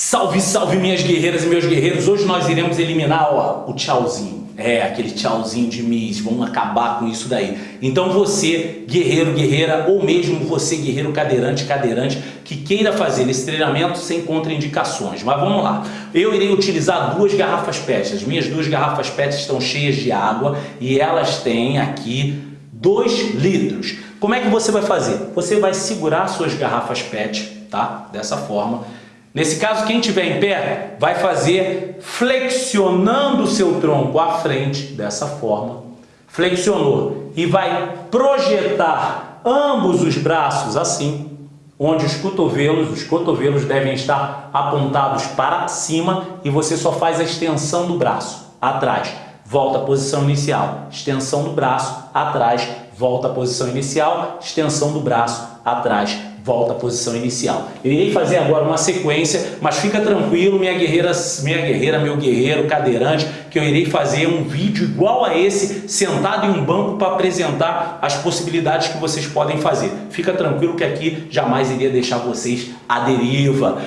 Salve, salve minhas guerreiras e meus guerreiros! Hoje nós iremos eliminar ó, o tchauzinho. É, aquele tchauzinho de Miss, vamos acabar com isso daí. Então você, guerreiro, guerreira, ou mesmo você, guerreiro cadeirante, cadeirante, que queira fazer esse treinamento sem contraindicações. Mas vamos lá. Eu irei utilizar duas garrafas PET. As minhas duas garrafas PET estão cheias de água e elas têm aqui 2 litros. Como é que você vai fazer? Você vai segurar suas garrafas PET, tá? Dessa forma Nesse caso, quem estiver em pé vai fazer flexionando o seu tronco à frente, dessa forma. Flexionou e vai projetar ambos os braços assim, onde os cotovelos, os cotovelos devem estar apontados para cima e você só faz a extensão do braço, atrás. Volta à posição inicial, extensão do braço, atrás, volta à posição inicial, extensão do braço, atrás, volta à posição inicial. Irei fazer agora uma sequência, mas fica tranquilo, minha guerreira, minha guerreira, meu guerreiro, cadeirante, que eu irei fazer um vídeo igual a esse, sentado em um banco para apresentar as possibilidades que vocês podem fazer. Fica tranquilo que aqui jamais iria deixar vocês à deriva.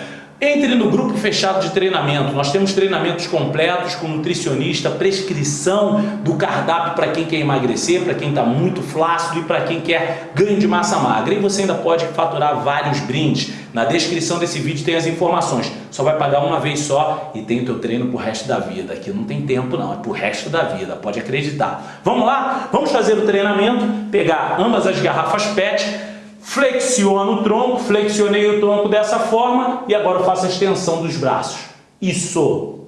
Entre no grupo fechado de treinamento. Nós temos treinamentos completos com nutricionista, prescrição do cardápio para quem quer emagrecer, para quem está muito flácido e para quem quer ganho de massa magra. E você ainda pode faturar vários brindes. Na descrição desse vídeo tem as informações. Só vai pagar uma vez só e tem o teu treino pro resto da vida. Aqui não tem tempo não, é pro resto da vida, pode acreditar. Vamos lá? Vamos fazer o treinamento, pegar ambas as garrafas PET flexiono o tronco, flexionei o tronco dessa forma e agora faço a extensão dos braços. Isso.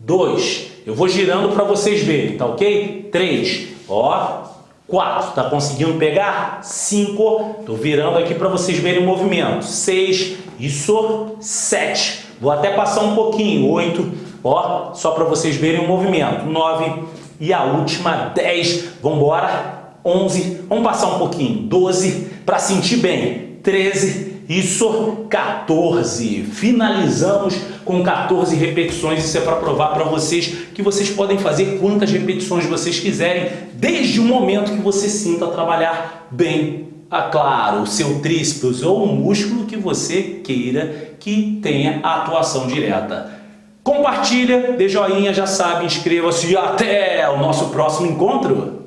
Dois. Eu vou girando para vocês verem, tá ok? Três. Ó. Quatro. Tá conseguindo pegar? Cinco. Tô virando aqui para vocês verem o movimento. Seis. Isso. Sete. Vou até passar um pouquinho. Oito. Ó. Só para vocês verem o movimento. Nove. E a última. Dez. Vambora. 11, vamos passar um pouquinho, 12, para sentir bem, 13, isso, 14. Finalizamos com 14 repetições, isso é para provar para vocês que vocês podem fazer quantas repetições vocês quiserem, desde o momento que você sinta trabalhar bem, a, claro, o seu tríceps ou o músculo que você queira que tenha atuação direta. Compartilha, dê joinha, já sabe, inscreva-se e até o nosso próximo encontro!